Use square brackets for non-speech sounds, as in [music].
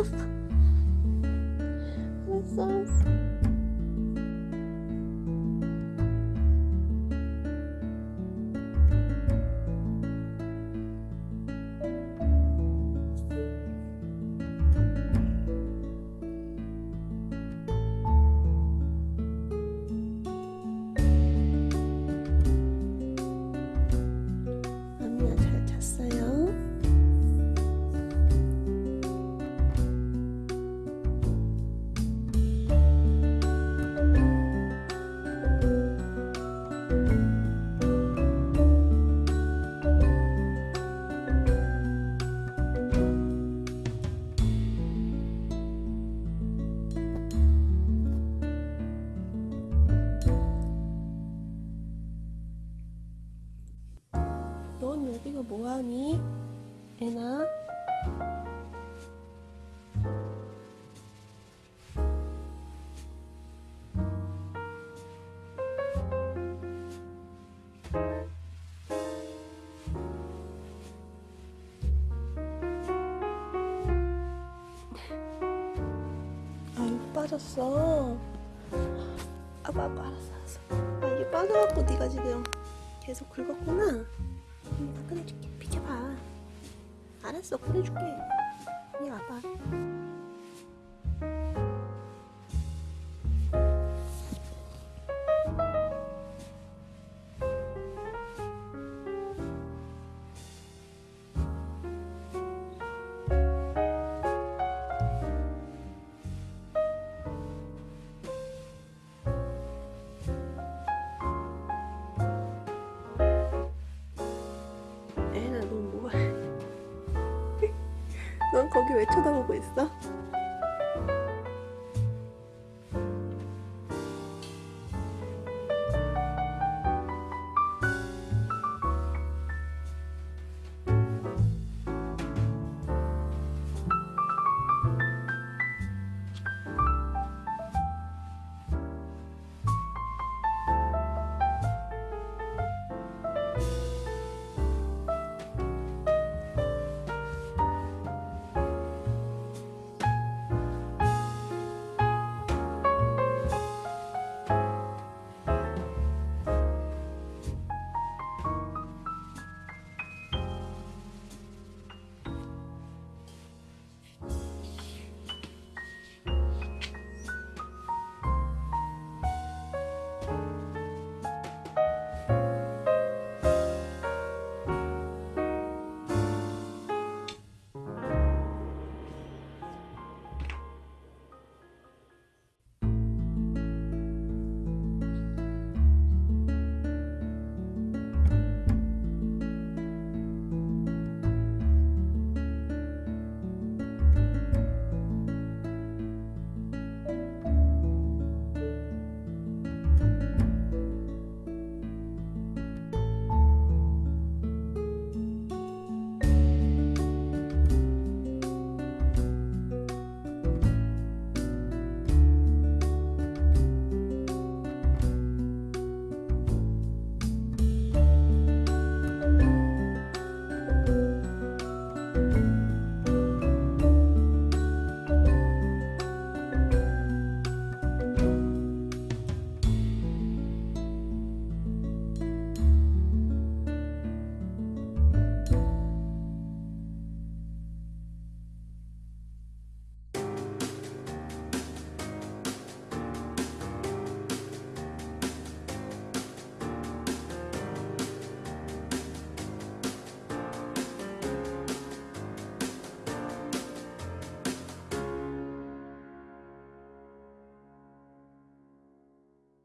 [laughs] 알았 넌 여기가 뭐하니? 애나? 아유 빠졌어 아빠 아빠 알았어 알았어 아 이게 빠져갖고 네가 지금 계속 긁었구나 언니가 꺼내줄게. 비켜봐 알았어. 꺼내줄게. 이리 와봐 넌 거기 왜 쳐다보고 있어?